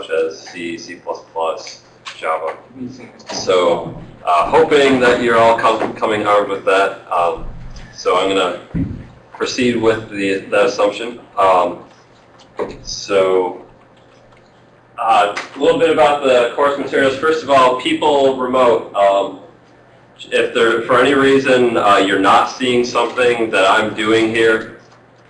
such as C, C++, Java. So uh, hoping that you're all com coming armed with that. Um, so I'm going to proceed with the, that assumption. Um, so uh, a little bit about the course materials. First of all, people remote. Um, if there, for any reason uh, you're not seeing something that I'm doing here,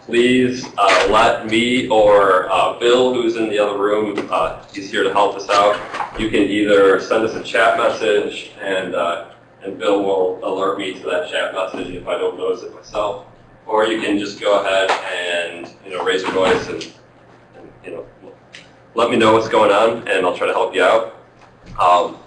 please uh, let me or uh, Bill, who's in the other room, uh, he's here to help us out. You can either send us a chat message, and uh, and Bill will alert me to that chat message if I don't notice it myself, or you can just go ahead and you know raise your voice and, and you know let me know what's going on, and I'll try to help you out. Um,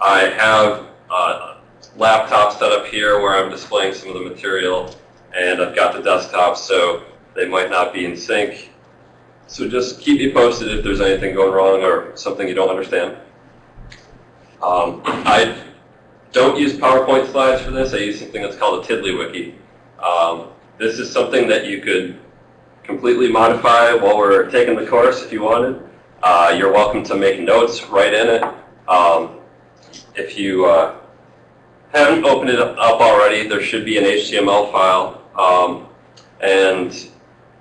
I have a laptop set up here where I'm displaying some of the material and I've got the desktop, so they might not be in sync. So just keep me posted if there's anything going wrong or something you don't understand. Um, I don't use PowerPoint slides for this. I use something that's called a TiddlyWiki. Um, this is something that you could completely modify while we're taking the course if you wanted. Uh, you're welcome to make notes right in it. Um, if you uh, haven't opened it up already, there should be an HTML file um, and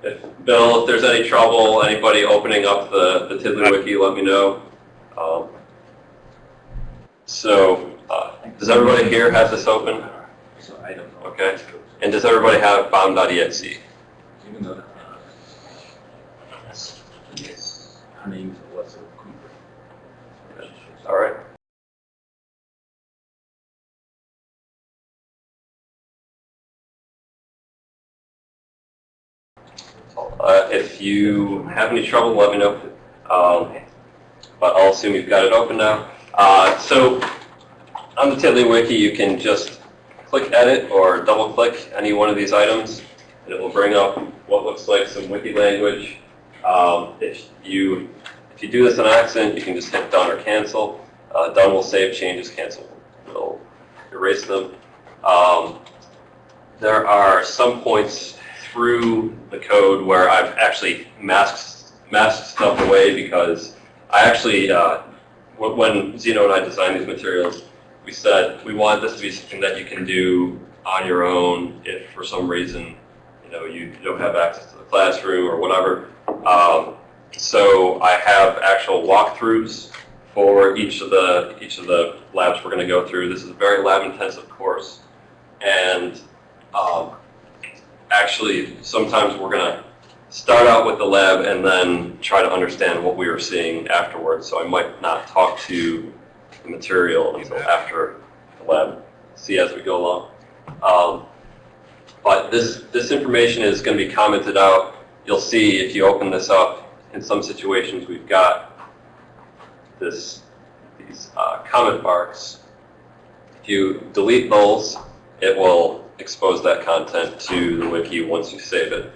if, Bill, if there's any trouble, anybody opening up the, the TiddlyWiki, let me know. Um, so, uh, does everybody here have this open? Okay. And does everybody have bomb.exe? Even though, uh, yes, her name's Alexa Cooper. All right. Uh, if you have any trouble, let me know. Um, but I'll assume you've got it open now. Uh, so on the TiddlyWiki, you can just click Edit or double-click any one of these items, and it will bring up what looks like some wiki language. Um, if you if you do this on accident, you can just hit Done or Cancel. Uh, done will save changes, Cancel will erase them. Um, there are some points through the code where I've actually masked, masked stuff away because I actually, uh, when Zeno and I designed these materials, we said we want this to be something that you can do on your own if for some reason you know you don't have access to the classroom or whatever. Um, so I have actual walkthroughs for each of the each of the labs we're going to go through. This is a very lab intensive course, and um, actually, sometimes we're going to start out with the lab and then try to understand what we were seeing afterwards. So I might not talk to the material until after the lab, see as we go along. Um, but this, this information is going to be commented out. You'll see if you open this up, in some situations we've got this, these uh, comment marks. If you delete those, it will expose that content to the wiki once you save it.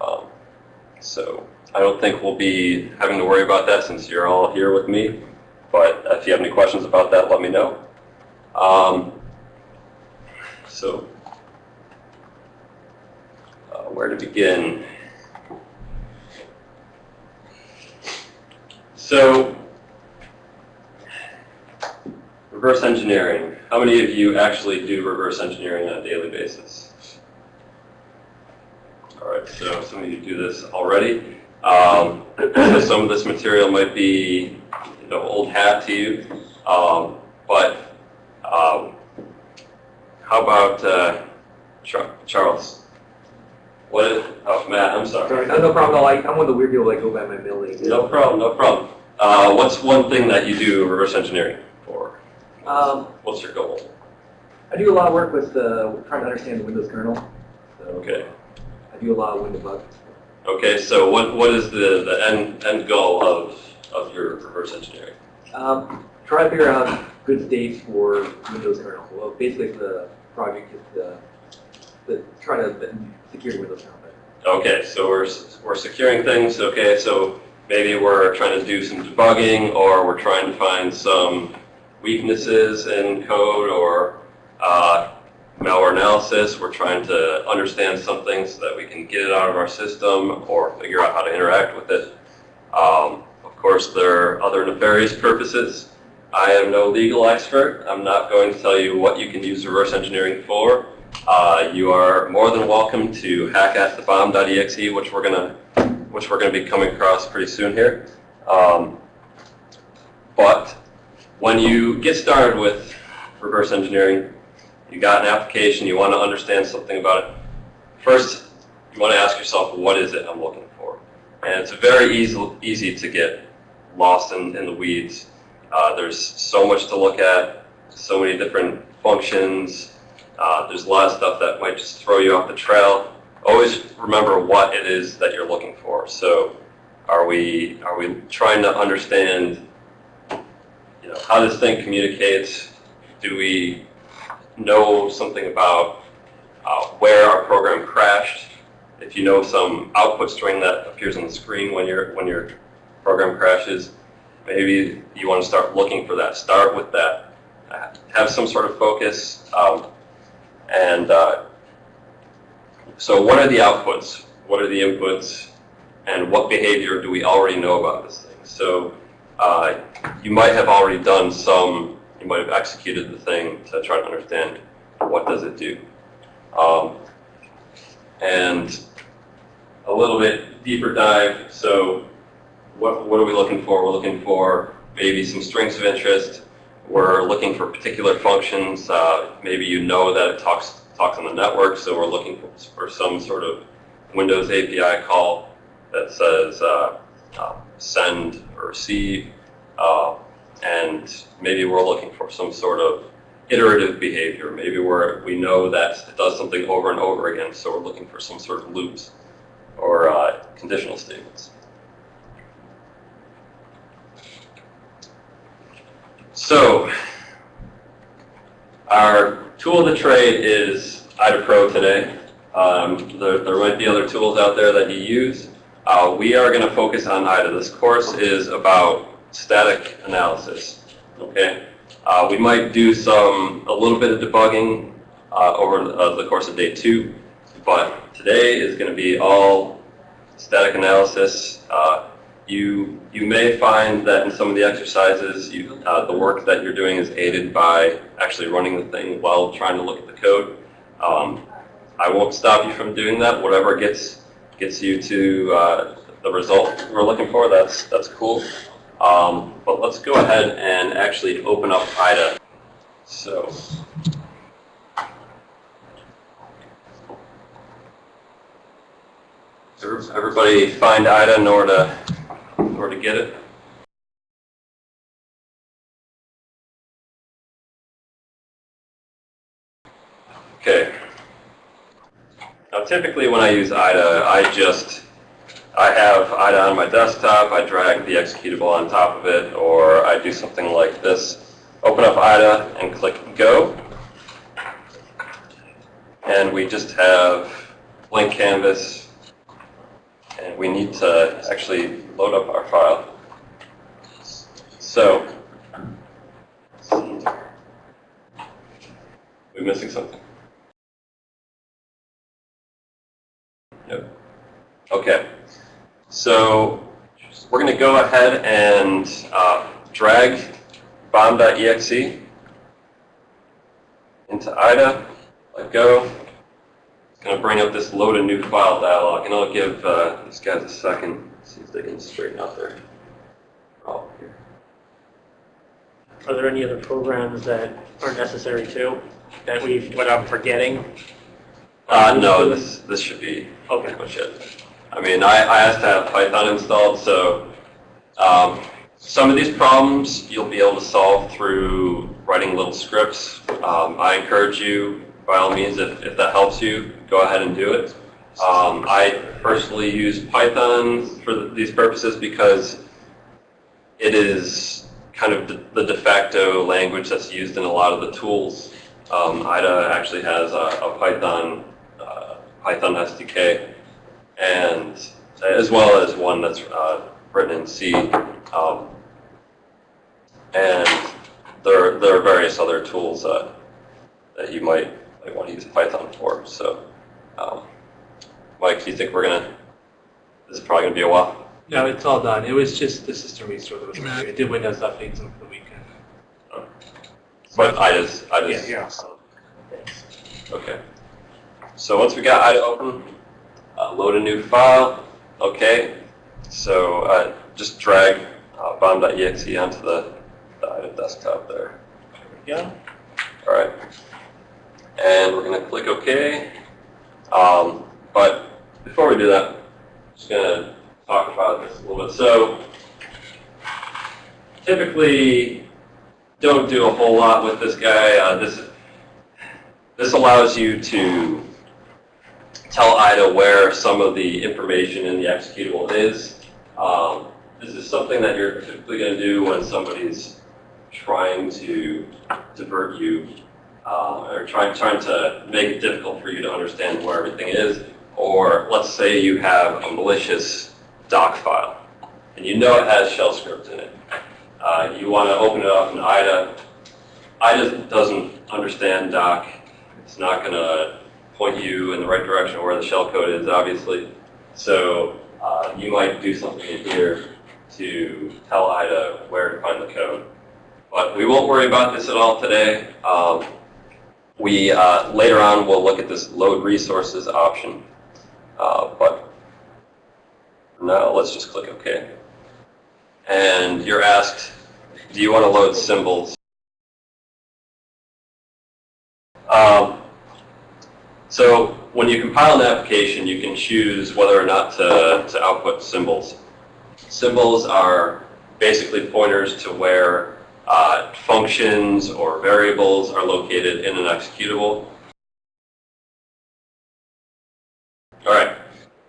Um, so I don't think we'll be having to worry about that since you're all here with me. But if you have any questions about that, let me know. Um, so uh, where to begin? So reverse engineering. How many of you actually do reverse engineering on a daily basis? All right, so some of you do this already. Um, so some of this material might be you know, old hat to you, um, but um, how about uh, Char Charles? What is, oh, Matt, I'm sorry. Sorry, no, no problem. No, I, I'm one of the weird people that go by my name. No problem, no problem. Uh, what's one thing that you do reverse engineering? Um, What's your goal? I do a lot of work with uh, trying to understand the Windows kernel. So Okay. I do a lot of Windows bugs. Okay, so what, what is the, the end, end goal of, of your reverse engineering? Um, try to figure out good states for Windows kernel. Well, basically the project is to, to try to secure Windows kernel. Okay, so we're, we're securing things, okay, so maybe we're trying to do some debugging, or we're trying to find some weaknesses in code, or uh, malware analysis, we're trying to understand something so that we can get it out of our system, or figure out how to interact with it. Um, Of course, there are other nefarious purposes. I am no legal expert. I'm not going to tell you what you can use reverse engineering for. Uh, you are more than welcome to hack at the bomb.exe, which we're gonna, which we're gonna be coming across pretty soon here. Um, but when you get started with reverse engineering, you got an application, you want to understand something about it. First, you want to ask yourself, what is it I'm looking for? And it's very easy, easy to get lost in, in the weeds. Uh, there's so much to look at, so many different functions. Uh, there's a lot of stuff that might just throw you off the trail. Always remember what it is that you're looking for. So, are we are we trying to understand, you know, how this thing communicates? Do we know something about uh, where our program crashed? If you know some output string that appears on the screen when your when your program crashes, maybe you want to start looking for that. Start with that. Have some sort of focus. Um, and uh, so what are the outputs? What are the inputs? And what behavior do we already know about this thing? So uh, you might have already done some, you might have executed the thing to try to understand what does it do. Um, and a little bit deeper dive. So what, what are we looking for? We're looking for maybe some strings of interest. We're looking for particular functions. Uh, maybe you know that it talks talks on the network, so we're looking for, for some sort of Windows API call that says uh, uh, send or receive. Uh, and maybe we're looking for some sort of iterative behavior. Maybe we're, we know that it does something over and over again, so we're looking for some sort of loops or uh, conditional statements. So, our tool of the trade is IDA Pro today. Um, there, there might be other tools out there that you use. Uh, we are going to focus on IDA. This course is about static analysis. Okay, uh, we might do some a little bit of debugging uh, over uh, the course of day two, but today is going to be all static analysis. Uh, you you may find that in some of the exercises, you, uh, the work that you're doing is aided by actually running the thing while trying to look at the code. Um, I won't stop you from doing that. Whatever gets gets you to the result we're looking for, that's that's cool. Um, but let's go ahead and actually open up IDA. So. Everybody find IDA order to, order to get it? Okay. Now typically when I use IDA, I just, I have IDA on my desktop, I drag the executable on top of it, or I do something like this. Open up IDA and click Go. And we just have blank canvas, and we need to actually load up our file. So, we're missing something? Yep. Okay. So we're going to go ahead and uh, drag bomb.exe into IDA. Let go. It's going to bring up this load a new file dialog, and I'll give uh, these guys a second, see if they can straighten out their problem here. Are there any other programs that are necessary too, that we've, what I'm forgetting? Uh, no, this this should be Okay. pretty much it. I mean, I, I asked to have Python installed, so um, some of these problems you'll be able to solve through writing little scripts. Um, I encourage you, by all means, if, if that helps you, go ahead and do it. Um, I personally use Python for th- these purposes because it is kind of the, the de facto language that's used in a lot of the tools. Um, IDA actually has a, a Python uh, Python SDK, and as well as one that's uh, written in C. Um, and there, there are various other tools uh, that you might, might want to use Python for. So, um, Mike, do you think we're gonna? This is probably gonna be a while. No, it's all done. It was just the system restore that was weird. It did Windows updates over the weekend. But I just, I Yeah, just, yeah. So, okay. So once we got IDA open, uh, load a new file. Okay. So uh, just drag uh, bomb.exe onto the, the desktop there. go. All right. And we're going to click OK. Um, but before we do that, I'm just going to talk about this a little bit. So typically, don't do a whole lot with this guy. Uh, this this allows you to tell IDA where some of the information in the executable is. Um, this is something that you're typically going to do when somebody's trying to divert you uh, or trying, trying to make it difficult for you to understand where everything is. Or let's say you have a malicious doc file and you know it has shell script in it. Uh, you want to open it up in IDA. IDA doesn't understand doc. It's not going to point you in the right direction where the shell code is, obviously. So uh, you might do something in here to tell IDA where to find the code. But we won't worry about this at all today. Um, we uh, later on will look at this load resources option. Uh, but now let's just click OK. And you're asked, do you want to load symbols? Um, so when you compile an application, you can choose whether or not to, to output symbols. Symbols are basically pointers to where uh, functions or variables are located in an executable. All right,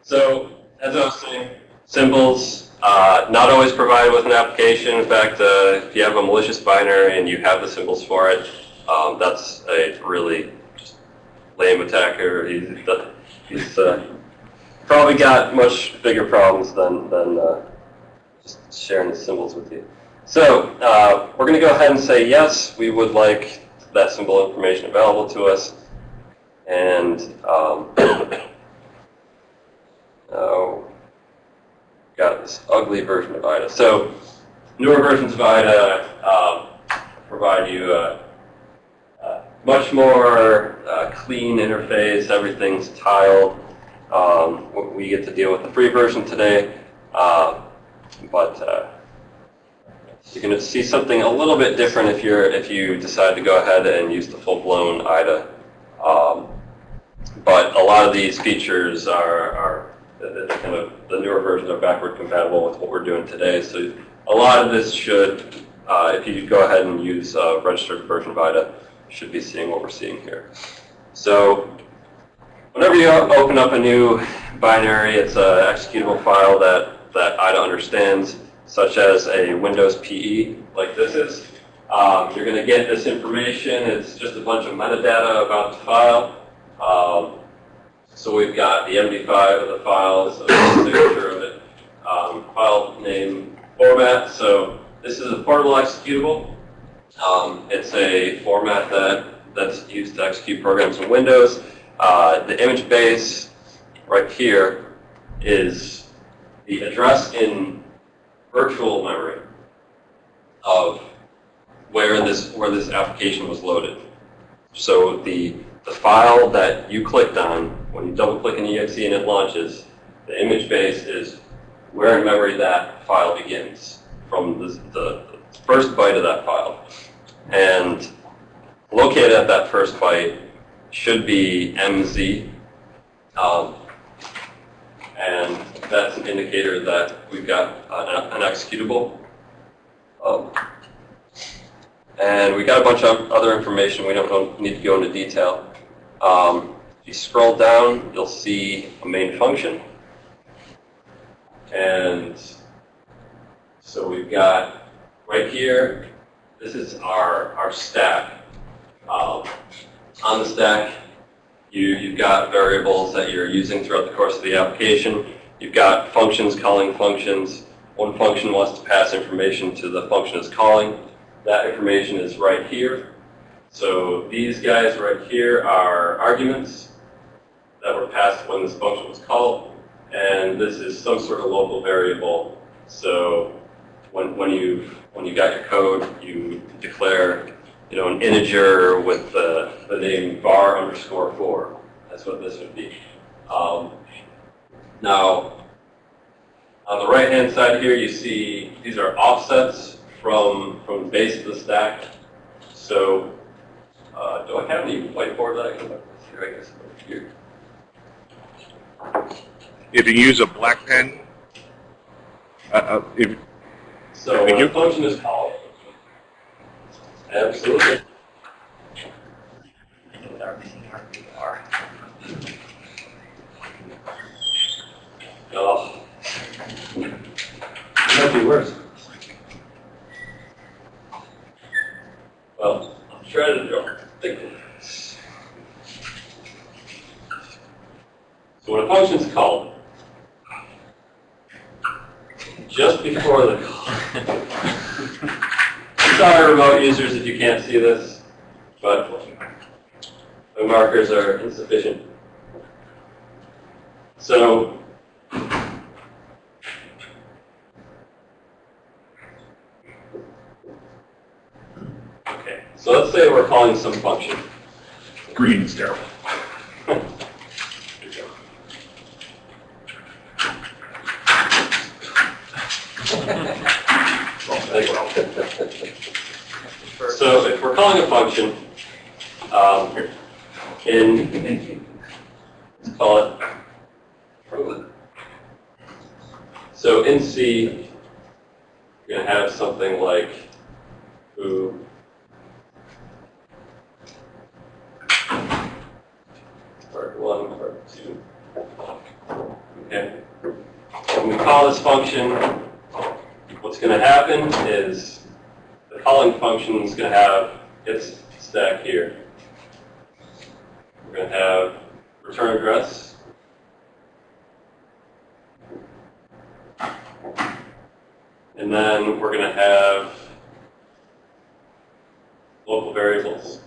so as I was saying, symbols, uh, not always provided with an application. In fact, uh, if you have a malicious binary and you have the symbols for it, um, that's a really lame attacker. He's, he's uh, probably got much bigger problems than, than uh, just sharing the symbols with you. So uh, we're going to go ahead and say yes, we would like that symbol information available to us. And um, oh, got this ugly version of IDA. So newer versions of IDA um, provide you a much more uh, clean interface. Everything's tiled. Um, we get to deal with the free version today, uh, but uh, you're going to see something a little bit different if you're if you decide to go ahead and use the full-blown IDA. Um, but a lot of these features are, are kind of the newer versions are backward compatible with what we're doing today. So a lot of this should, uh, if you go ahead and use a registered version of IDA, should be seeing what we're seeing here. So whenever you open up a new binary, it's an executable file that, that IDA understands such as a Windows PE, like this is. Um, you're going to get this information. It's just a bunch of metadata about the file. Um, so we've got the MD5 of the file, so the signature of it, um, file name format. So this is a portable executable. Um, it's a format that, that's used to execute programs in Windows. Uh, the image base right here is the address in virtual memory of where this where this application was loaded. So the the file that you clicked on when you double click an exe and it launches, the image base is where in memory that file begins from the, the first byte of that file. And located at that first byte should be MZ. Um, and that's an indicator that we've got an, an executable. Um, and we got a bunch of other information. We don't, don't need to go into detail. Um, if you scroll down, you'll see a main function. And so we've got right here, this is our, our stack. Um, on the stack, you, you've got variables that you're using throughout the course of the application. You've got functions calling functions. One function wants to pass information to the function it's calling. That information is right here. So these guys right here are arguments that were passed when this function was called. and this is some sort of local variable. So when, when you when you got your code, you declare you know an integer with the, the name var underscore four. That's what this would be. Um, now, on the right hand side here, you see these are offsets from from the base of the stack. So uh, do I have any whiteboard that I can here? I guess here. If you use a black pen, uh, uh, if, So uh, when you. a function is called, absolutely. With our VRVR. Oh, Might be worse. well, I'll try to draw. Think. So when a function is called, just before the call. Sorry, remote users, if you can't see this, but the markers are insufficient. So Okay, so let's say we're calling some function. green is terrible. So if we're calling a function, um, in, call it, so in C, you're going to have something like foo part one, part two. Okay. When we call this function, what's going to happen is the calling function is going to have its stack here. We're going to have return address. And then we're going to have local variables.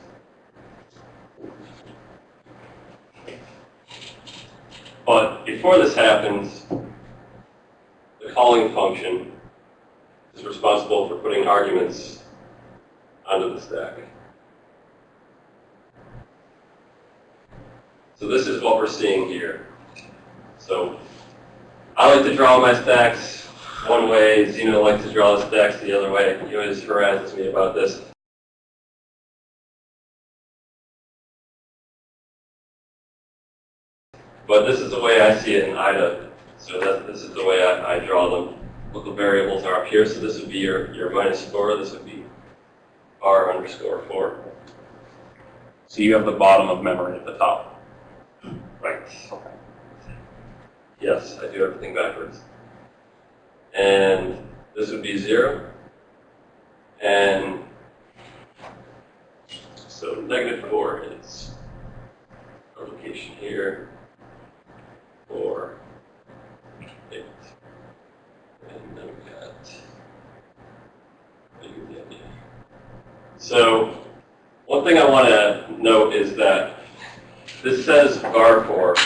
But before this happens, the calling function is responsible for putting arguments onto the stack. So this is what we're seeing here. So I like to draw my stacks one way, Zeno likes to draw his stacks the other way. He always harasses me about this. But this is the way I see it in IDA. So that, this is the way I, I draw them. Local variables are up here, so this would be your, your minus four, this would be r underscore four. So you have the bottom of memory at the top. Right. Yes, I do everything backwards. And this would be zero. And so negative four is a location here. Four, eight. Idea. So one thing I want to note is that this says var4,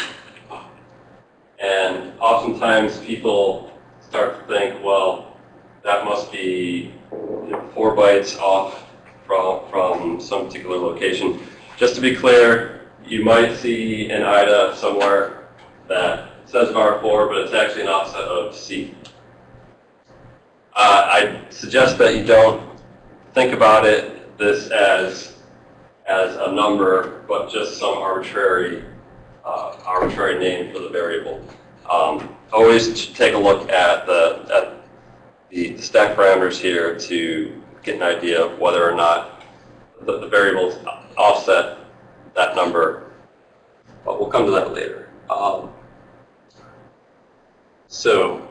and oftentimes people start to think, well, that must be you know, four bytes off from, from some particular location. Just to be clear, you might see an IDA somewhere that says var4, but it's actually an offset of C. Uh, I suggest that you don't think about it this as as a number, but just some arbitrary, uh, arbitrary name for the variable. Um, always take a look at the, at the the stack parameters here to get an idea of whether or not the, the variables offset that number. But we'll come to that later. Um, so,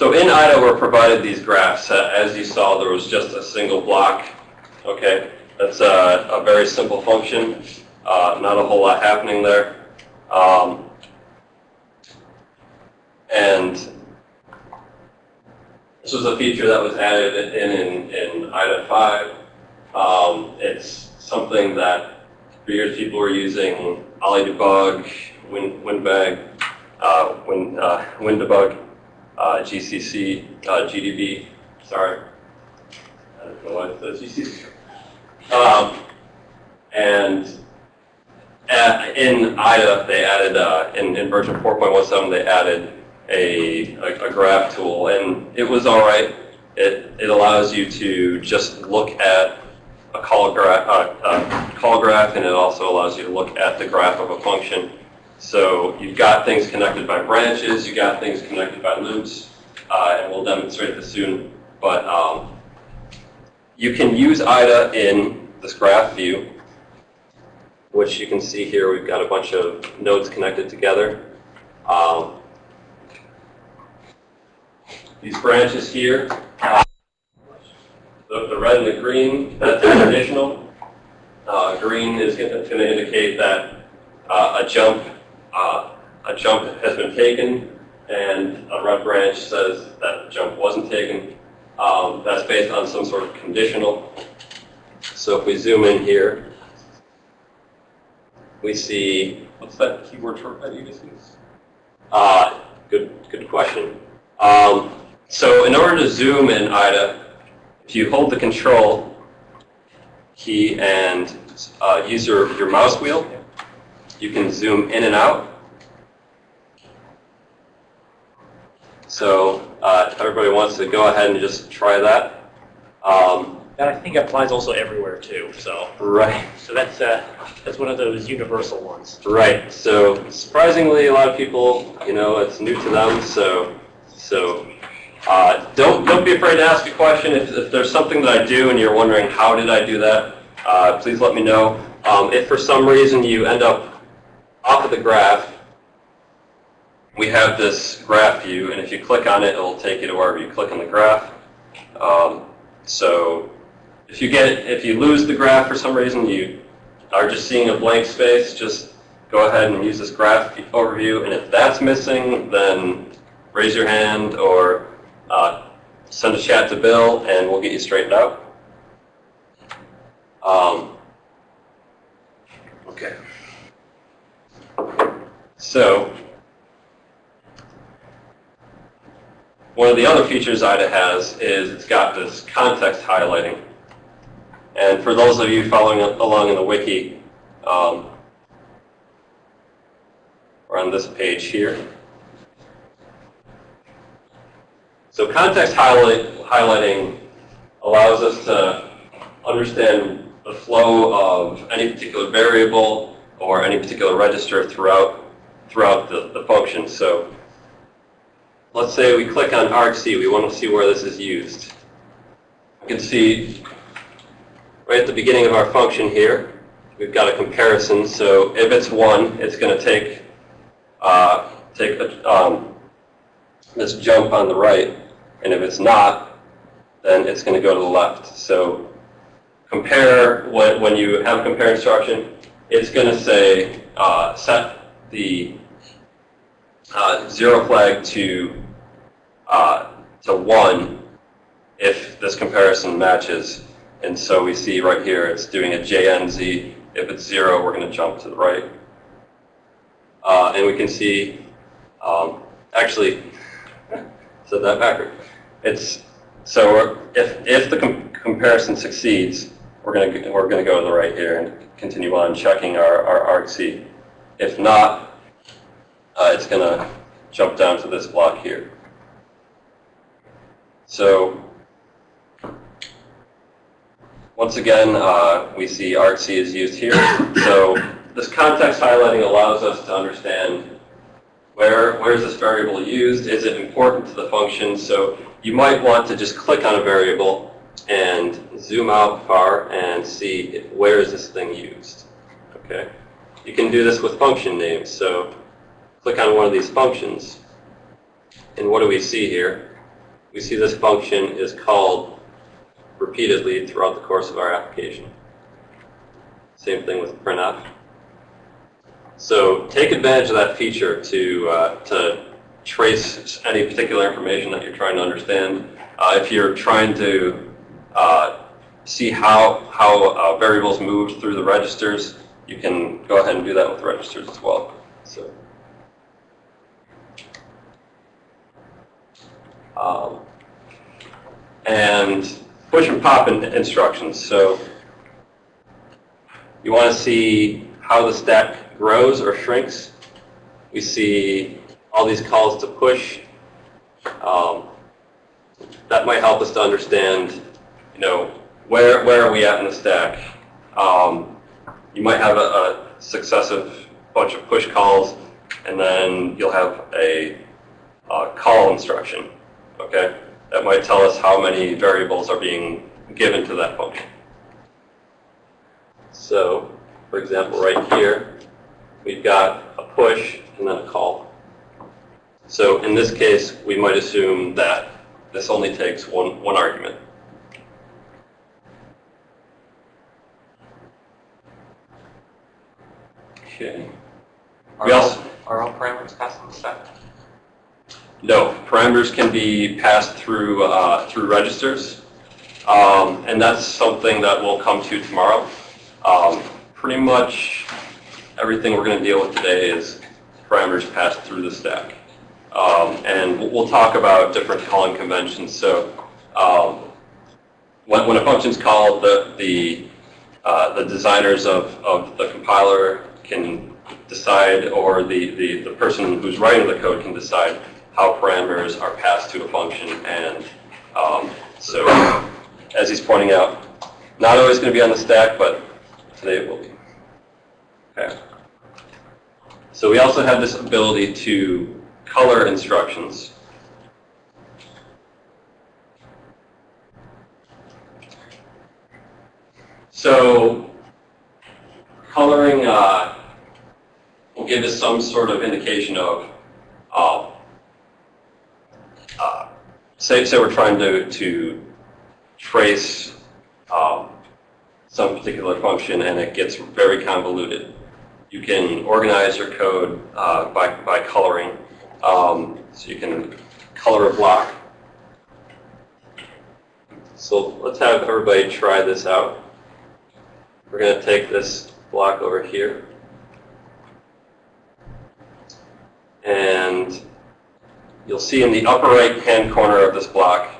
So in IDA, we're provided these graphs. Uh, As you saw, there was just a single block. Okay, that's a, a very simple function. Uh, not a whole lot happening there. Um, and this was a feature that was added in in, in IDA 5. Um, it's something that For years, people were using OllyDebug, Win, WinBag, uh, Win, uh, WinDebug, uh, GCC, uh, GDB, sorry. I don't know GCC. Um, and uh, in IDA, they added, uh, in, in version 4.17, they added a, a, a graph tool, and it was all right. It, it allows you to just look at a call graph, uh, uh, call graph, and it also allows you to look at the graph of a function. So you've got things connected by branches, you've got things connected by loops, uh, and we'll demonstrate this soon. But um, you can use IDA in this graph view, which you can see here. We've got a bunch of nodes connected together. Um, these branches here, uh, the, the red and the green, that's traditional. Uh, green is going to indicate that uh, a jump uh, a jump has been taken, and a red branch says that jump wasn't taken. Um, that's based on some sort of conditional. So if we zoom in here, we see, what's that keyword shortcut you just used? Uh, good, good question. Um, so in order to zoom in IDA, if you hold the control key and uh, use your, your mouse wheel, you can zoom in and out. So uh, if everybody wants to go ahead and just try that. Um, That I think it applies also everywhere too, so, right. so that's, uh, that's one of those universal ones. Right. So surprisingly, a lot of people, you know, it's new to them. So, so uh, don't don't be afraid to ask a question. If, if there's something that I do and you're wondering how did I do that, uh, please let me know. Um, if for some reason you end up off of the graph, we have this graph view, and if you click on it, it'll take you to wherever you click on the graph. Um, so if you get if you lose the graph for some reason, you are just seeing a blank space, just go ahead and use this graph overview. And if that's missing, then raise your hand or uh, send a chat to Bill, and we'll get you straightened out. Um, okay. So one of the other features IDA has is it's got this context highlighting. And for those of you following along in the wiki, um, we're on this page here. So context highlight, highlighting allows us to understand the flow of any particular variable or any particular register throughout throughout the, the function. So let's say we click on argc, we want to see where this is used. You can see right at the beginning of our function here, we've got a comparison. So if it's 1, it's going to take, uh, take a, um, this jump on the right. And if it's not, then it's going to go to the left. So compare, when, when you have a compare instruction, it's going to say uh, set the uh, zero flag to uh, to one if this comparison matches. And so we see right here it's doing a JNZ. If it's zero, we're going to jump to the right. Uh, and we can see, um, actually, said that backward. It's so if if the com comparison succeeds, we're going to we're going to go to the right here and continue on checking our our argc. If not, uh, it's going to jump down to this block here. So once again, uh, we see argc is used here. So this context highlighting allows us to understand where where is this variable used? Is it important to the function? So you might want to just click on a variable and zoom out far and see where is this thing used. Okay. You can do this with function names. So click on one of these functions. And what do we see here? We see this function is called repeatedly throughout the course of our application. Same thing with printf. So take advantage of that feature to, uh, to trace any particular information that you're trying to understand. Uh, if you're trying to uh, see how, how uh, variables move through the registers, you can go ahead and do that with registers as well. So. Um, and push and pop in, instructions. So you want to see how the stack grows or shrinks. We see all these calls to push. Um, that might help us to understand, you know, where, where are we at in the stack? Um, you might have a, a successive bunch of push calls, and then you'll have a, uh call instruction, okay? That might tell us how many variables are being given to that function. So, for example, right here, we've got a push and then a call. So in this case, we might assume that this only takes one, one argument. Okay. We Are all, also, are all parameters passed on the stack? No, parameters can be passed through, uh, through registers. Um, and that's something that we'll come to tomorrow. Um, pretty much everything we're going to deal with today is parameters passed through the stack. Um, and we'll- talk about different calling conventions. So um, when, when a function's called, the, the, uh, the designers of, of the compiler can decide, or the, the, the person who's writing the code can decide how parameters are passed to a function. And um, so, as he's pointing out, not always going to be on the stack, but today it will be. Okay. So we also have this ability to color instructions. So coloring uh, will give us some sort of indication of, uh, uh, say, say we're trying to, to trace um, some particular function and it gets very convoluted. You can organize your code uh, by, by coloring. Um, so you can color a block. So let's have everybody try this out. We're going to take this block over here. And you'll see in the upper right hand corner of this block,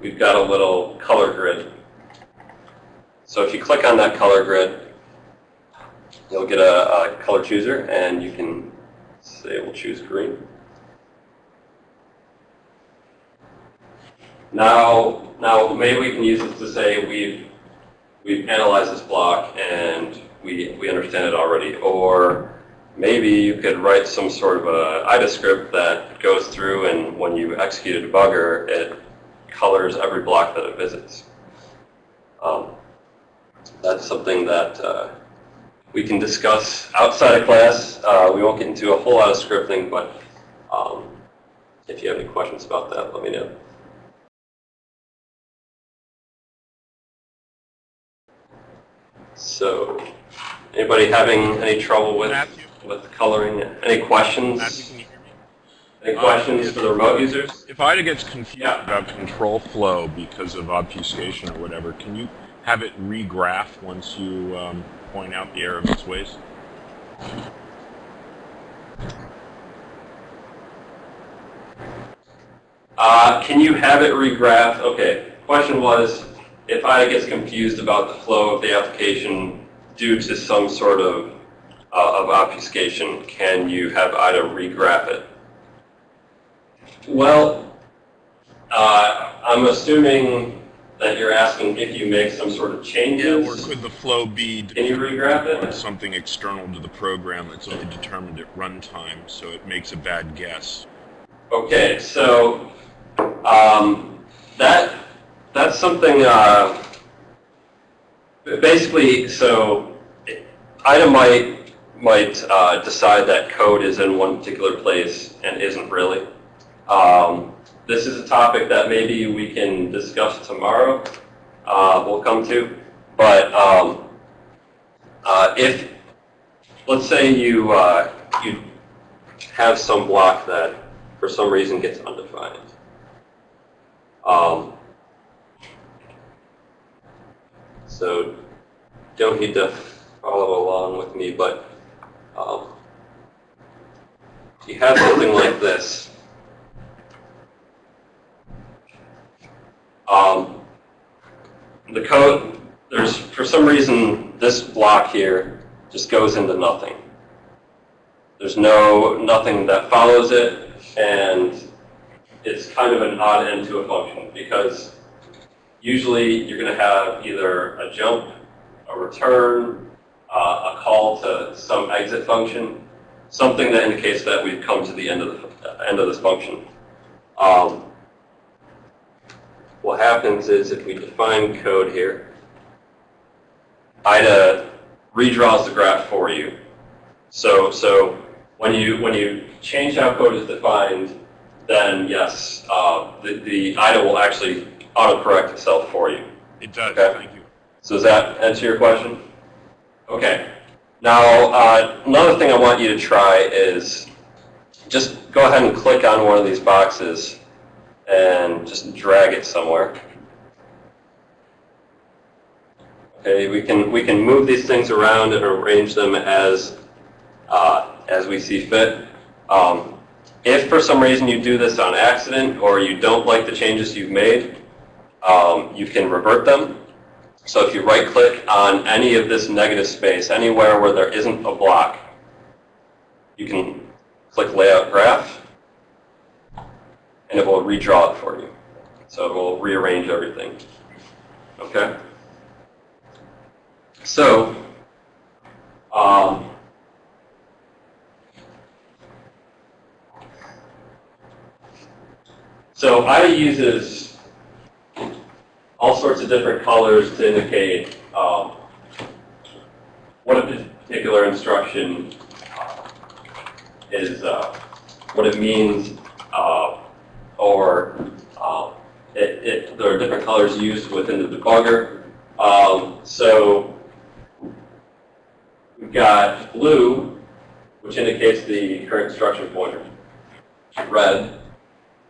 we've got a little color grid. So if you click on that color grid, you'll get a, a color chooser and you can say we'll choose green. Now, now maybe we can use it to say we've we've analyzed this block and we we understand it already, or maybe you could write some sort of a IDA script that goes through and when you execute a debugger, it colors every block that it visits. Um, that's something that uh, we can discuss outside of class. Uh, we won't get into a whole lot of scripting, but um, if you have any questions about that, let me know. So, anybody having any trouble with Matthew? With coloring? Any questions? Matthew, can you hear me? Any questions for the remote users? If IDA gets confused Yeah. about control flow because of obfuscation or whatever, can you have it regraph once you um, point out the error of its ways? Uh, can you have it regraph? Okay. Question was, if IDA gets confused about the flow of the application due to some sort of uh, of obfuscation, can you have IDA regraph it? Well, uh, I'm assuming that you're asking if you make some sort of changes. Yeah, Or could the flow be Can you regraph it? something external to the program that's only determined at runtime, so it makes a bad guess? Okay, so um, that that's something. Uh, basically, so IDA might uh, decide that code is in one particular place and isn't really. Um, this is a topic that maybe we can discuss tomorrow. Uh, we'll come to, but um, uh, if let's say you uh, you have some block that for some reason gets undefined. Um, so don't don't need to follow along with me, but um, you have something like this, um, the code, there's, for some reason, this block here just goes into nothing. There's no, nothing that follows it, and it's kind of an odd end to a function, because usually you're going to have either a jump, a return, uh, a call to some exit function, something that indicates that we've come to the end of the end of this function. Um, what happens is if we define code here, IDA redraws the graph for you. So, so when you when you change how code is defined, then yes, uh, the, the IDA will actually autocorrect itself for you. It does, Okay. thank you. So does that answer your question? Okay. Now, uh, another thing I want you to try is just go ahead and click on one of these boxes and just drag it somewhere. Okay, we can we can move these things around and arrange them as uh, as we see fit. Um, if for some reason you do this on accident or you don't like the changes you've made, um, you can revert them. So if you right click on any of this negative space, anywhere where there isn't a block, you can click layout graph and it will redraw it for you. So it will rearrange everything. Okay? So, um, so IDA uses all sorts of different colors to indicate um, what a particular instruction uh, is, uh, what it means, uh, or um, it, it, there are different colors used within the debugger. Um, so we've got blue, which indicates the current instruction pointer, red,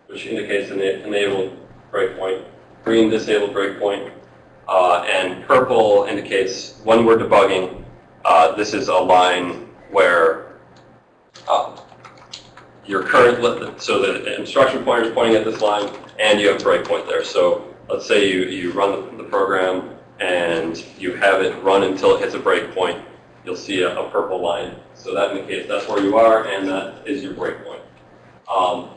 which indicates an enabled breakpoint, green disabled breakpoint, uh, and purple indicates when we're debugging, uh, this is a line where uh, your current, so the instruction pointer is pointing at this line, and you have a breakpoint there. So let's say you, you run the, the program and you have it run until it hits a breakpoint, you'll see a, a purple line. So that indicates that's where you are, and that is your breakpoint. Um,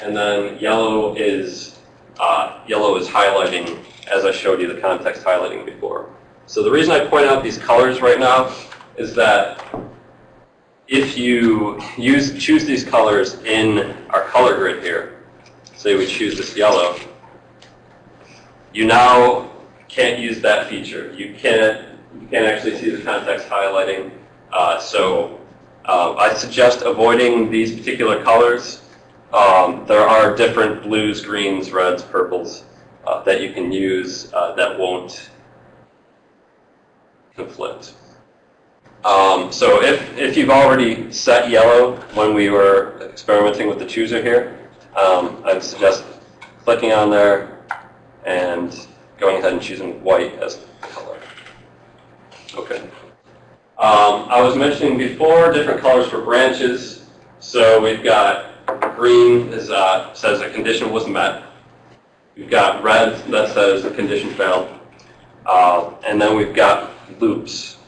and then yellow is uh, yellow is highlighting, as I showed you the context highlighting before. So the reason I point out these colors right now is that if you use choose these colors in our color grid here, say we choose this yellow, you now can't use that feature. You can't you can't actually see the context highlighting. Uh, so uh, I suggest avoiding these particular colors. Um, there are different blues, greens, reds, purples uh, that you can use uh, that won't conflict. Um, so if, if you've already set yellow when we were experimenting with the chooser here, um, I'd suggest clicking on there and going ahead and choosing white as the color. Okay. Um, I was mentioning before different colors for branches. So we've got green is, uh, says a condition was met. We've got red that says the condition failed. Uh, and then we've got loops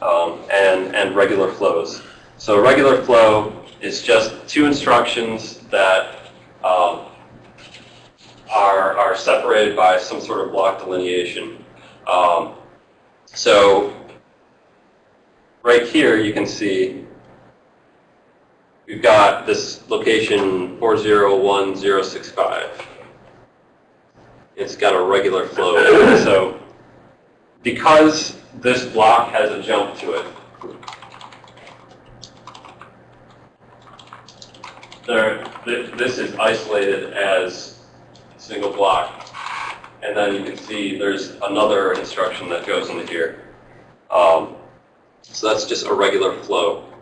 um, and, and regular flows. So a regular flow is just two instructions that um, are, are separated by some sort of block delineation. Um, so right here you can see we've got this location 401065. It's got a regular flow. So because this block has a jump to it, there, th- this is isolated as a single block. And then you can see there's another instruction that goes into here. Um, so that's just a regular flow,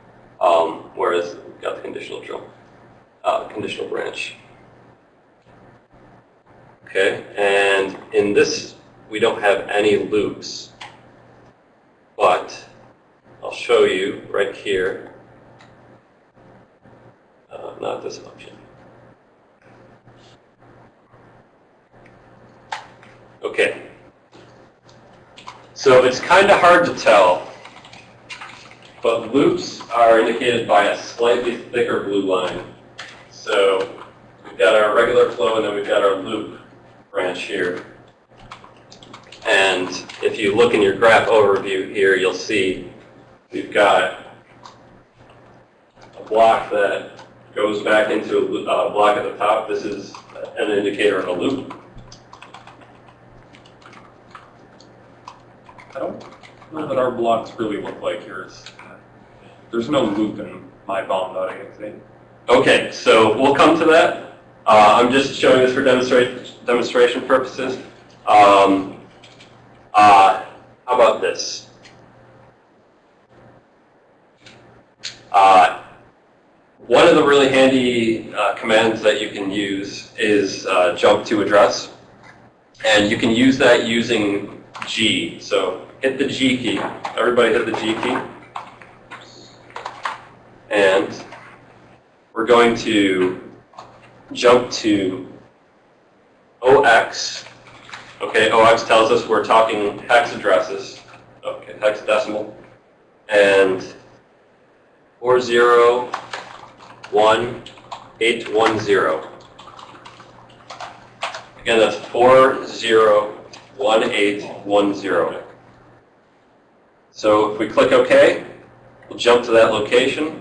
um, whereas got the conditional jump, uh, conditional branch. Okay, and in this, we don't have any loops, but I'll show you right here. Uh, not this option. Okay. So it's kind of hard to tell, but loops are indicated by a slightly thicker blue line. So we've got our regular flow and then we've got our loop branch here. And if you look in your graph overview here, you'll see we've got a block that goes back into a uh, block at the top. This is an indicator of a loop. I don't know that our blocks really look like yours. There's no loop in my bomb that I see. Okay, so we'll come to that. Uh, I'm just showing this for demonstrate, demonstration purposes. Um, uh, how about this? Uh, one of the really handy uh, commands that you can use is uh, jump to address. And you can use that using G. So hit the G key. Everybody hit the G key. And we're going to jump to 0x. Okay, 0x tells us we're talking hex addresses. Okay, hexadecimal. And 401810. Again, that's 401810. So if we click OK, we'll jump to that location.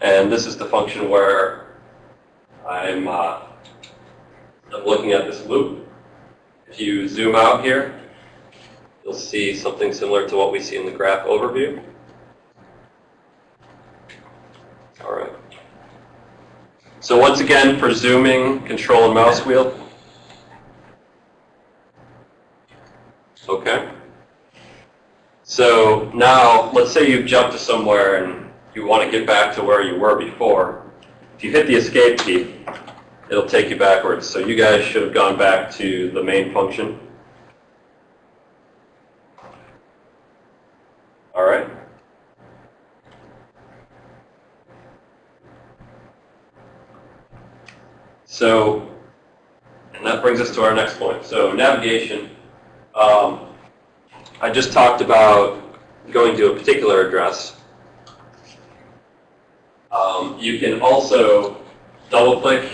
And this is the function where I'm, uh, I'm looking at this loop. If you zoom out here, you'll see something similar to what we see in the graph overview. All right. So once again, for zooming, control and mouse wheel. Okay. So now, let's say you've jumped to somewhere and you want to get back to where you were before. If you hit the escape key, it'll take you backwards. So you guys should have gone back to the main function. All right. So, and that brings us to our next point. So navigation. Um, I just talked about going to a particular address. Um, you can also double click.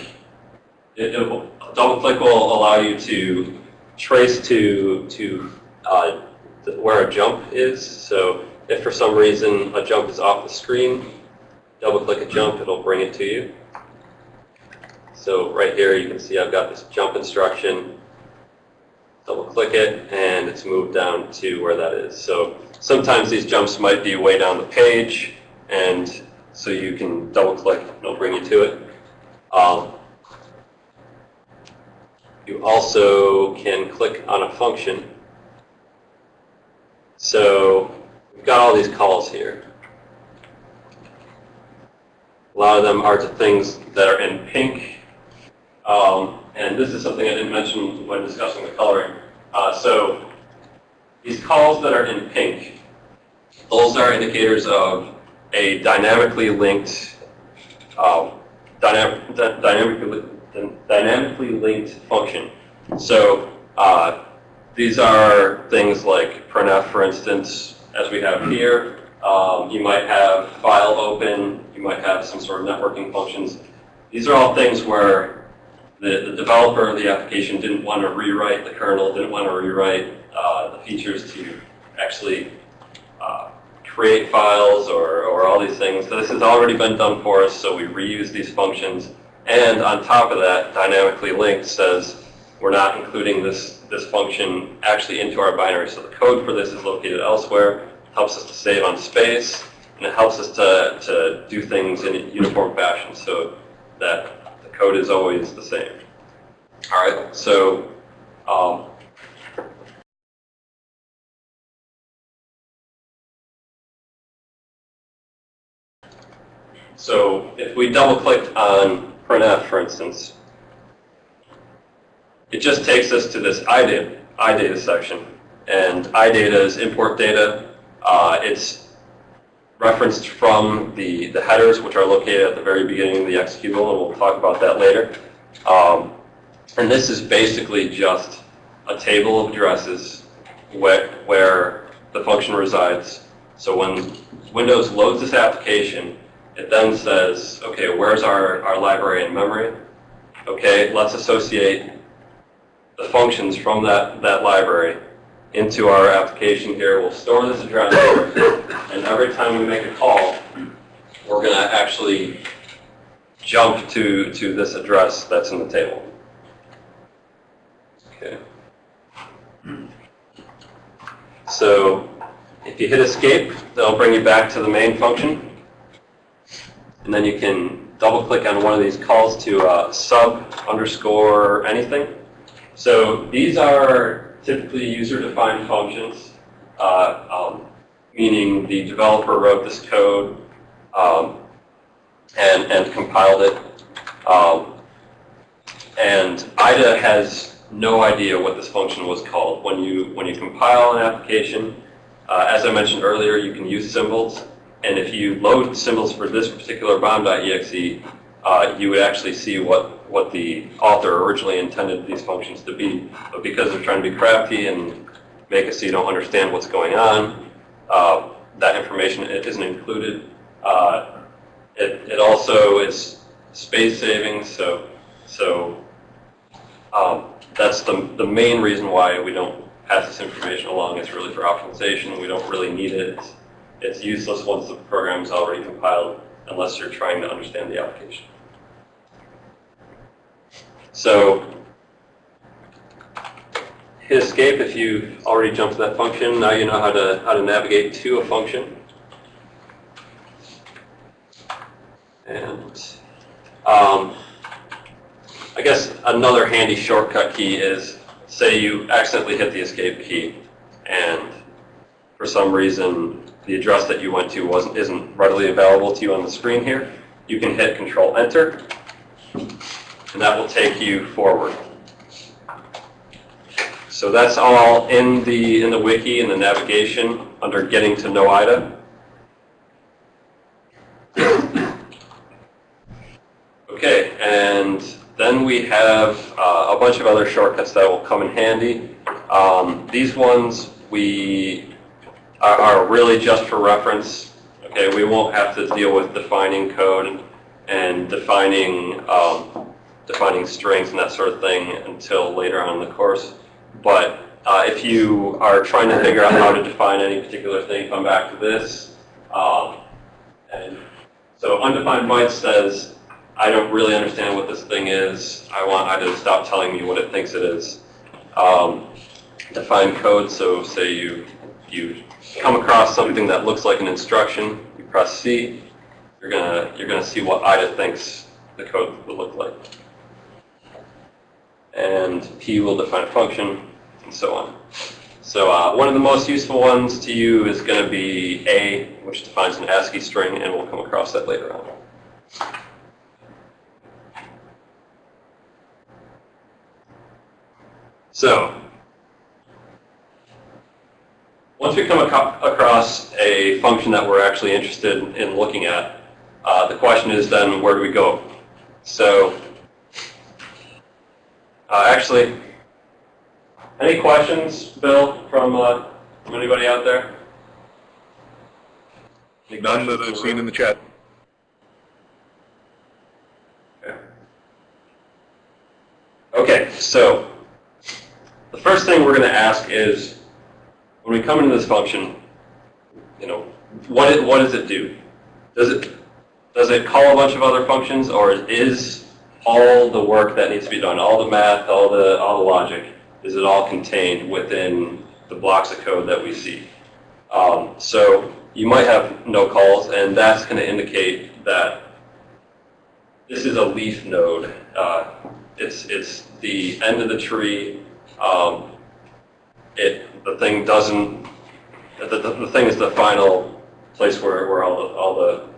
It, it will, double click will allow you to trace to to uh, where a jump is. So if for some reason a jump is off the screen, double click a jump, it'll bring it to you. So right here you can see I've got this jump instruction. Double click it and it's moved down to where that is. So sometimes these jumps might be way down the page and so you can double click and it'll bring you to it. Um, you also can click on a function. So we've got all these calls here. A lot of them are to things that are in pink. Um, and this is something I didn't mention when discussing the coloring. Uh, so these calls that are in pink, those are indicators of a dynamically linked, um, dynamic, dynamically, dynamically linked function. So uh, these are things like printf, for instance, as we have here. Um, you might have file open. You might have some sort of networking functions. These are all things where the, the developer of the application didn't want to rewrite the kernel, didn't want to rewrite uh, the features to actually uh, create files or, or all these things. This has already been done for us, so we reuse these functions. And on top of that, dynamically linked says we're not including this, this function actually into our binary. So the code for this is located elsewhere, helps us to save on space, and it helps us to, to do things in a uniform fashion so that the code is always the same. All right, so um, So if we double click on printf, for instance, it just takes us to this iData, iData section. and iData is import data. Uh, it's referenced from the, the headers, which are located at the very beginning of the executable, and we'll talk about that later. Um, and this is basically just a table of addresses where, where the function resides. So when Windows loads this application, it then says, okay, where's our, our library in memory? Okay, let's associate the functions from that, that library into our application here. We'll store this address and every time we make a call, we're going to actually jump to, to this address that's in the table. Okay. So if you hit escape, that'll bring you back to the main function. And then you can double click on one of these calls to uh, sub underscore anything. So these are typically user-defined functions, uh, um, meaning the developer wrote this code um, and, and compiled it. Um, and IDA has no idea what this function was called. When you, when you compile an application, uh, as I mentioned earlier, you can use symbols. And if you load symbols for this particular bomb.exe, uh, you would actually see what, what the author originally intended these functions to be. But because they're trying to be crafty and make it so you don't understand what's going on, uh, that information isn't included. Uh, it, it also is space saving, so, so um, that's the, the main reason why we don't pass this information along. It's really for optimization. We don't really need it. It's, it's useless once the program is already compiled unless you're trying to understand the application. So hit escape if you've already jumped to that function. Now you know how to, how to navigate to a function. And um, I guess another handy shortcut key is, say you accidentally hit the escape key, and for some reason the address that you went to wasn't isn't readily available to you on the screen here. You can hit Control Enter, and that will take you forward. So that's all in the in the wiki in the navigation under Getting to Know IDA. Okay, and then we have uh, a bunch of other shortcuts that will come in handy. Um, these ones we are, are really just for reference. Okay, we won't have to deal with defining code and defining um, defining strings and that sort of thing until later on in the course. But uh, if you are trying to figure out how to define any particular thing, come back to this. Um, and so undefined byte says I don't really understand what this thing is. I want IDA to stop telling me what it thinks it is. Um, define code, so say you, you come across something that looks like an instruction, you press C, you're gonna, you're gonna see what IDA thinks the code will look like. And P will define a function, and so on. So uh, one of the most useful ones to you is going to be A, which defines an ASCII string, and we'll come across that later on. So, once we come across a function that we're actually interested in looking at, uh, the question is then where do we go? So, uh, actually, any questions, Bill, from, uh, from anybody out there? Any None that I've seen in the chat. Okay, so the first thing we're going to ask is, when we come into this function, you know, what it, what does it do? Does it does it call a bunch of other functions, or is all the work that needs to be done, all the math, all the all the logic, is it all contained within the blocks of code that we see? Um, so you might have no calls, and that's going to indicate that this is a leaf node. Uh, it's it's the end of the tree. Um, it the thing doesn't. The, the, the thing is the final place where, where all the all the,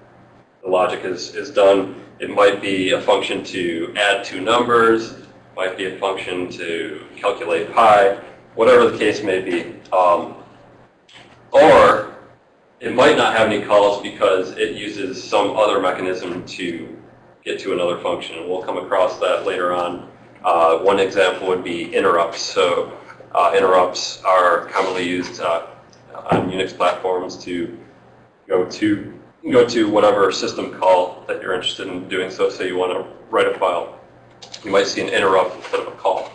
the logic is is done. It might be a function to add two numbers. Might be a function to calculate pi, whatever the case may be. Um, or it might not have any calls because it uses some other mechanism to get to another function, and we'll come across that later on. Uh, one example would be interrupts. So uh, interrupts are commonly used uh, on Unix platforms to go to go to whatever system call that you're interested in doing. So say you want to write a file, you might see an interrupt instead of a call.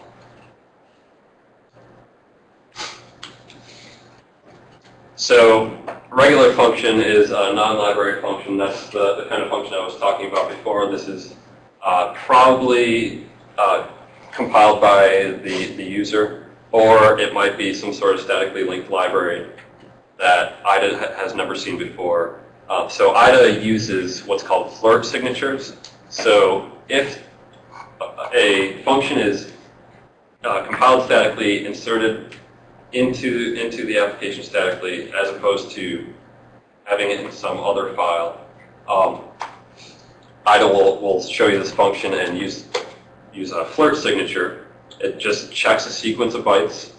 So regular function is a non-library function. That's the, the kind of function I was talking about before. This is uh, probably uh, compiled by the, the user, or it might be some sort of statically linked library that IDA has never seen before. Uh, so IDA uses what's called FLIRT signatures. So if a- a function is uh, compiled statically, inserted into, into the application statically, as opposed to having it in some other file, um, IDA will, will show you this function and use, use a FLIRT signature. It just checks a sequence of bytes,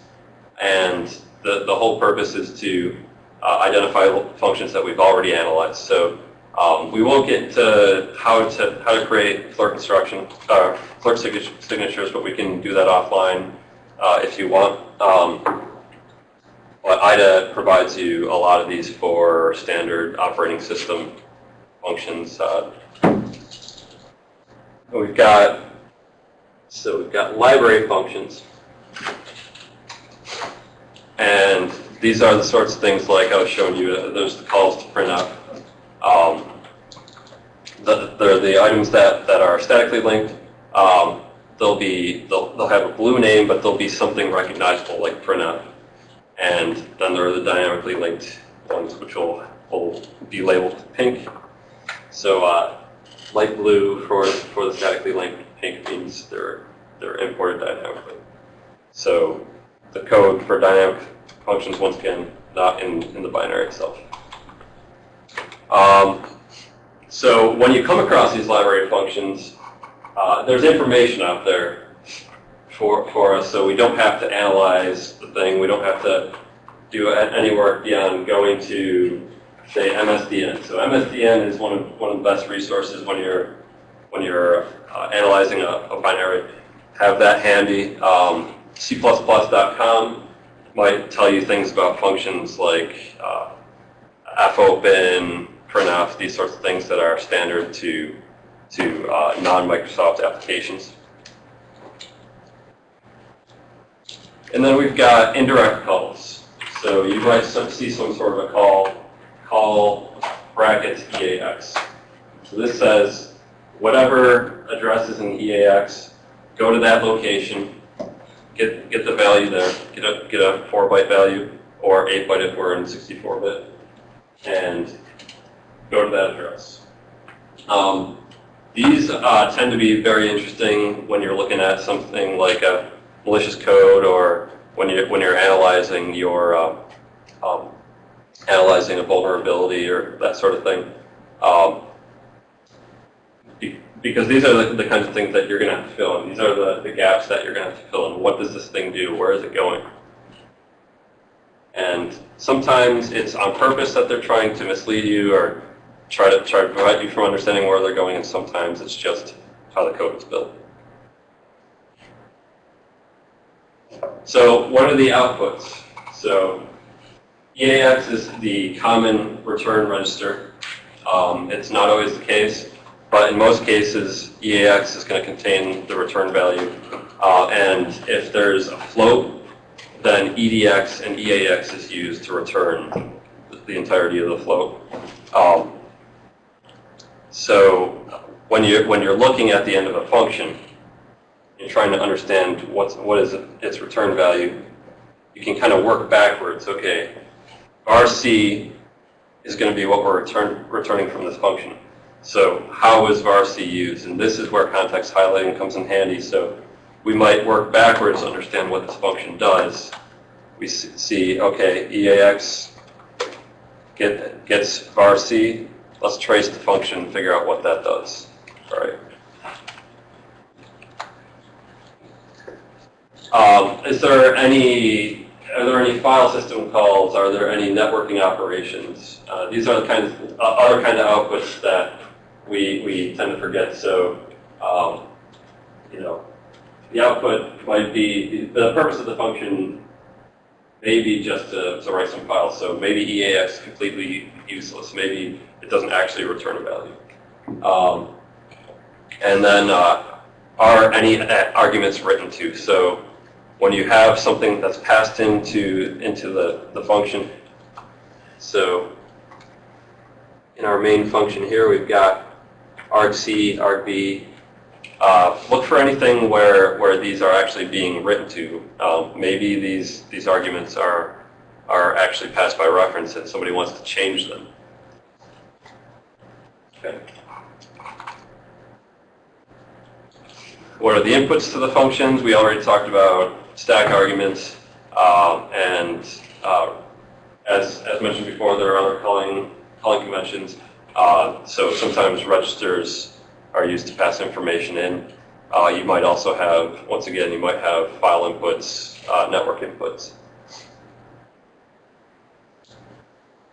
and the, the whole purpose is to uh, identify functions that we've already analyzed. So um, we won't get into how to how to create FLIRT instruction uh, signatures, but we can do that offline uh, if you want. Um, but IDA provides you a lot of these for standard operating system functions. Uh, we've got so we've got library functions, and these are the sorts of things like I was showing you. uh, There's the calls to print out. Um, the, they're the items that, that are statically linked. Um, they'll be they'll, they'll have a blue name, but they'll be something recognizable like printf. And then there are the dynamically linked ones, which will, will be labeled pink. So uh, light blue for for the statically linked, pink means they're they're imported dynamically. So the code for dynamic functions, once again, not in, in the binary itself. Um, so when you come across these library functions, uh, there's information out there for, for us, so we don't have to analyze the thing. We don't have to do any work beyond going to, say, MSDN. So MSDN is one of, one of the best resources when you're, when you're uh, analyzing a, a binary. Have that handy. Um, C++.com might tell you things about functions like uh, fopen, printf, these sorts of things that are standard to, to uh, non-Microsoft applications. And then we've got indirect calls. So you might see some sort of a call, call brackets EAX. So this says whatever address is in EAX, go to that location, get get the value there, get a get a four byte value or eight byte if we're in 64 bit, and go to that address. Um, these uh, tend to be very interesting when you're looking at something like a malicious code or when you when you're analyzing your um, um, analyzing a vulnerability or that sort of thing. Um, because these are the, the kinds of things that you're going to have to fill in. These are the, the gaps that you're going to have to fill in. What does this thing do? Where is it going? And sometimes it's on purpose that they're trying to mislead you or try to try to prevent you from understanding where they're going, and sometimes it's just how the code is built. So what are the outputs? So EAX is the common return register. Um, it's not always the case, but in most cases, EAX is going to contain the return value. Uh, and if there's a float, then EDX and EAX is used to return the entirety of the float. Um, so when you're, when you're looking at the end of a function, you're trying to understand what's, what is its return value, you can kind of work backwards. Okay, RC is going to be what we're return, returning from this function. So how is varc used? And this is where context highlighting comes in handy. So we might work backwards to understand what this function does. We see, okay, EAX get, gets varc. Let's trace the function and figure out what that does. All right. Um, is there any, are there any file system calls? Are there any networking operations? Uh, these are the kinds, uh, other kind of outputs that we, we tend to forget. So, um, you know, the output might be, the purpose of the function may be just to, to write some files. So maybe EAX is completely useless. Maybe it doesn't actually return a value. Um, and then uh, are any uh, arguments written to? So when you have something that's passed into, into the, the function, so in our main function here, we've got argc, argv. Uh, look for anything where, where these are actually being written to. Um, maybe these, these arguments are, are actually passed by reference and somebody wants to change them. Okay. What are the inputs to the functions? We already talked about stack arguments. Um, and uh, as, as mentioned before, there are other calling, calling conventions. Uh, so sometimes registers are used to pass information in. Uh, you might also have, once again, you might have file inputs, uh, network inputs.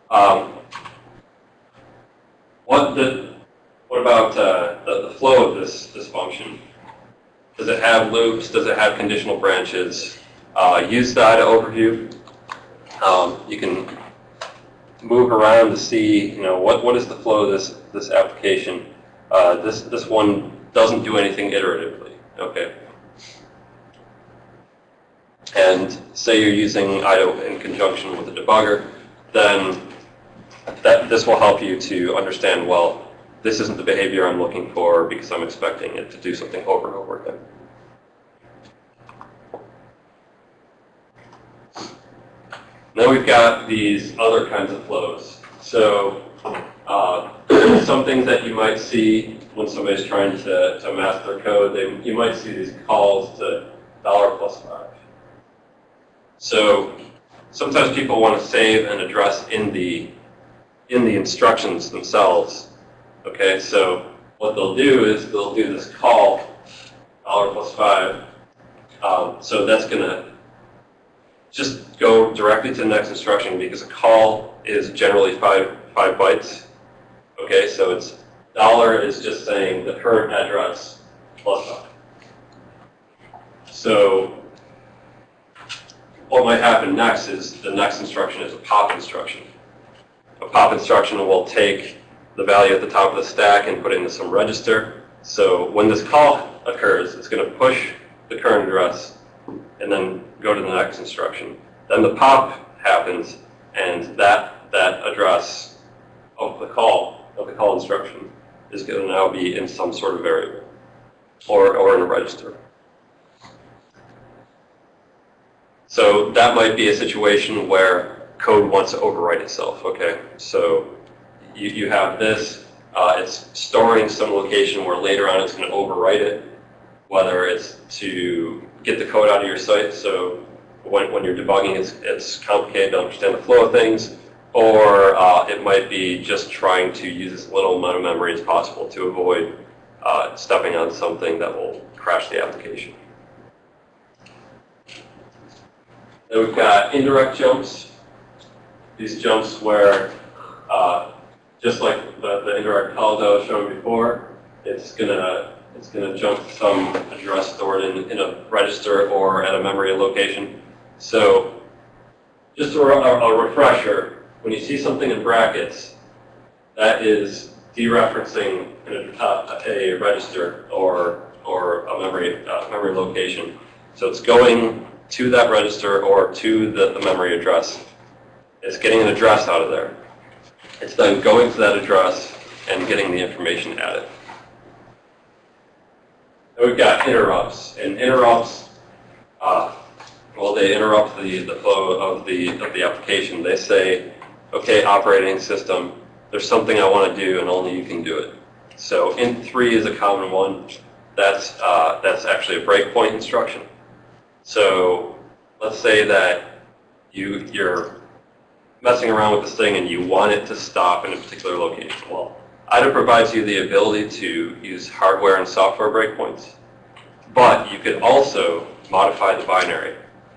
Um, what the, what about uh, the, the flow of this, this function? Does it have loops? Does it have conditional branches? Uh, use data overview. Um, you can move around to see, you know, what, what is the flow of this, this application. Uh, this, this one doesn't do anything iteratively, okay? And say you're using IDA in conjunction with a debugger, then that, this will help you to understand, well, this isn't the behavior I'm looking for because I'm expecting it to do something over and over again. Now we've got these other kinds of flows. So uh, some things that you might see when somebody's trying to, to mask their code, they, you might see these calls to dollar plus five. So sometimes people want to save an address in the in the instructions themselves. Okay, so what they'll do is they'll do this call, dollar plus five. Um, so that's going to just go directly to the next instruction because a call is generally five five bytes. Okay, so it's dollar is just saying the current address plus five. So what might happen next is the next instruction is a pop instruction. A pop instruction will take the value at the top of the stack and put it into some register. So when this call occurs, it's going to push the current address and then go to the next instruction. Then the pop happens, and that that address of the call of the call instruction is going to now be in some sort of variable or or in a register. So that might be a situation where code wants to overwrite itself. Okay, so you, you have this. Uh, it's storing some location where later on it's going to overwrite it, whether it's to get the code out of your sight. So when, when you're debugging, it's, it's complicated to understand the flow of things, or uh, it might be just trying to use as little amount of memory as possible to avoid uh, stepping on something that will crash the application. Then we've got indirect jumps. These jumps where, uh, just like the, the indirect call that I was showing before, it's gonna it's gonna jump some address stored in, in a register or at a memory location. So just a, a, refresher, when you see something in brackets, that is dereferencing a, uh, a register or or a memory uh, memory location. So it's going to that register or to the, the memory address. It's getting an address out of there. It's then going to that address and getting the information added. Then we've got interrupts, and interrupts, uh, well, they interrupt the, the flow of the, of the application. They say, okay, operating system, there's something I want to do and only you can do it. So int3 is a common one. That's, uh, that's actually a breakpoint instruction. So let's say that you, you're messing around with this thing and you want it to stop in a particular location. Well, IDA provides you the ability to use hardware and software breakpoints, but you could also modify the binary.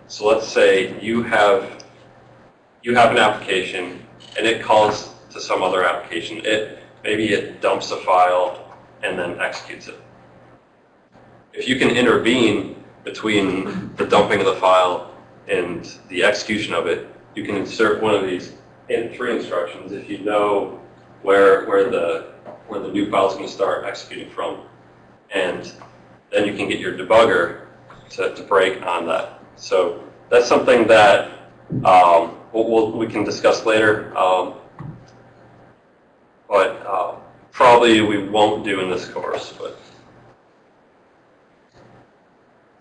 So let's say you have, you have an application and it calls to some other application. It, maybe it dumps a file and then executes it. If you can intervene between the dumping of the file and the execution of it, you can insert one of these int3 instructions if you know where, where the, where the new file is going to start executing from. And then you can get your debugger to, to break on that. So that's something that um, we'll, we'll, we can discuss later. Um, but uh, probably we won't do in this course. But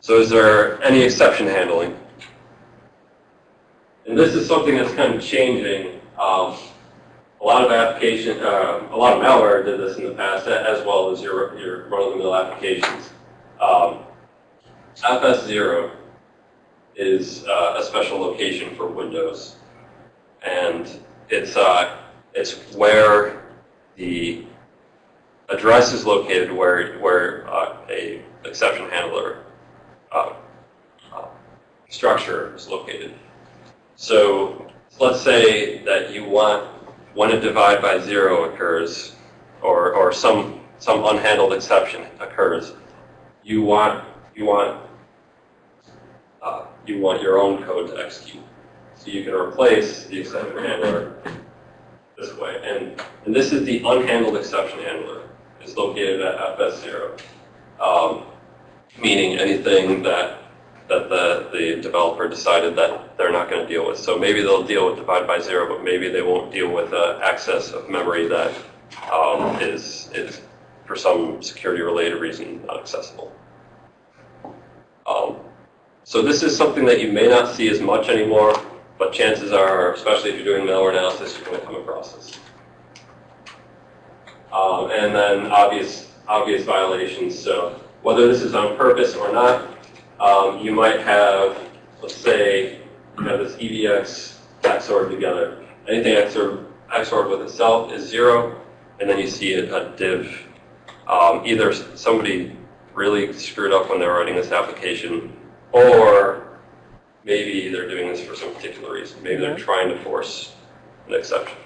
so is there any exception handling? And this is something that's kind of changing. Um, a lot of application, uh, a lot of malware did this in the past, as well as your your run-of-the-mill applications. Um, FS0 is uh, a special location for Windows, and it's uh, it's where the address is located, where where uh, a exception handler uh, uh, structure is located. So let's say that you want when a divide by zero occurs, or or some some unhandled exception occurs, you want you want uh, you want your own code to execute. So you can replace the exception handler this way. And, and this is the unhandled exception handler. It's located at FS0, um, meaning anything that that the, the developer decided that they're not going to deal with. So maybe they'll deal with divide by zero, but maybe they won't deal with uh, access of memory that um, is is for some security-related reason not accessible. Um, so this is something that you may not see as much anymore, but chances are, especially if you're doing malware analysis, you're going to come across this. Um, and then obvious, obvious violations. So whether this is on purpose or not, um, you might have, let's say, you have this EBX XOR together. Anything XOR, XOR with itself is zero, and then you see a, a div. Um, either somebody really screwed up when they were writing this application, or maybe they're doing this for some particular reason. Maybe they're trying to force an exception.